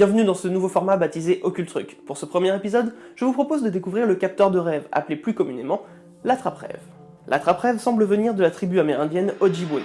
Bienvenue dans ce nouveau format baptisé Occult Pour ce premier épisode, je vous propose de découvrir le capteur de rêve, appelé plus communément l'attrape-rêve. L'attrape-rêve semble venir de la tribu amérindienne Ojibwe.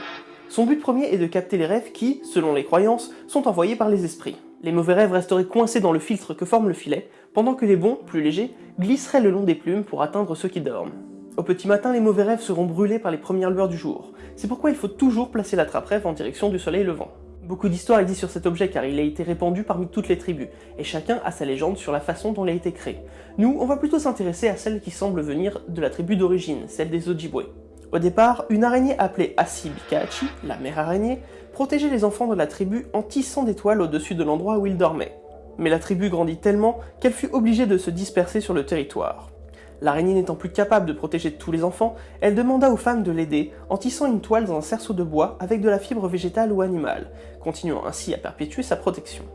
Son but premier est de capter les rêves qui, selon les croyances, sont envoyés par les esprits. Les mauvais rêves resteraient coincés dans le filtre que forme le filet, pendant que les bons, plus légers, glisseraient le long des plumes pour atteindre ceux qui dorment. Au petit matin, les mauvais rêves seront brûlés par les premières lueurs du jour. C'est pourquoi il faut toujours placer l'attrape-rêve en direction du soleil levant. Beaucoup d'histoires existent sur cet objet car il a été répandu parmi toutes les tribus, et chacun a sa légende sur la façon dont il a été créé. Nous, on va plutôt s'intéresser à celle qui semble venir de la tribu d'origine, celle des Ojibwe. Au départ, une araignée appelée Asibikachi, la mère araignée, protégeait les enfants de la tribu en tissant des toiles au-dessus de l'endroit où ils dormaient. Mais la tribu grandit tellement qu'elle fut obligée de se disperser sur le territoire. L'araignée n'étant plus capable de protéger tous les enfants, elle demanda aux femmes de l'aider en tissant une toile dans un cerceau de bois avec de la fibre végétale ou animale, continuant ainsi à perpétuer sa protection.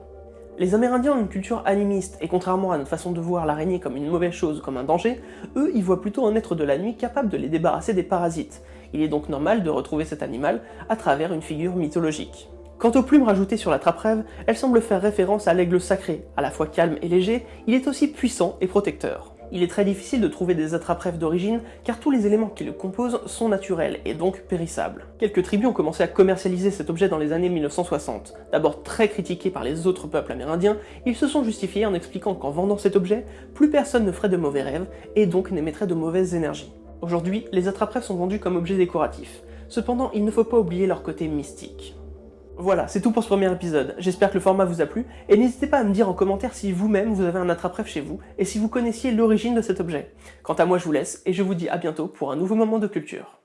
Les Amérindiens ont une culture animiste, et contrairement à notre façon de voir l'araignée comme une mauvaise chose, comme un danger, eux y voient plutôt un être de la nuit capable de les débarrasser des parasites. Il est donc normal de retrouver cet animal à travers une figure mythologique. Quant aux plumes rajoutées sur la trappe-rêve, elles semblent faire référence à l'aigle sacré, à la fois calme et léger, il est aussi puissant et protecteur il est très difficile de trouver des attrape-rêves d'origine car tous les éléments qui le composent sont naturels et donc périssables. Quelques tribus ont commencé à commercialiser cet objet dans les années 1960. D'abord très critiqués par les autres peuples amérindiens, ils se sont justifiés en expliquant qu'en vendant cet objet, plus personne ne ferait de mauvais rêves et donc n'émettrait de mauvaises énergies. Aujourd'hui, les attrape-rêves sont vendus comme objets décoratifs. Cependant, il ne faut pas oublier leur côté mystique. Voilà, c'est tout pour ce premier épisode. J'espère que le format vous a plu, et n'hésitez pas à me dire en commentaire si vous-même vous avez un attrape-rêve chez vous, et si vous connaissiez l'origine de cet objet. Quant à moi, je vous laisse, et je vous dis à bientôt pour un nouveau moment de culture.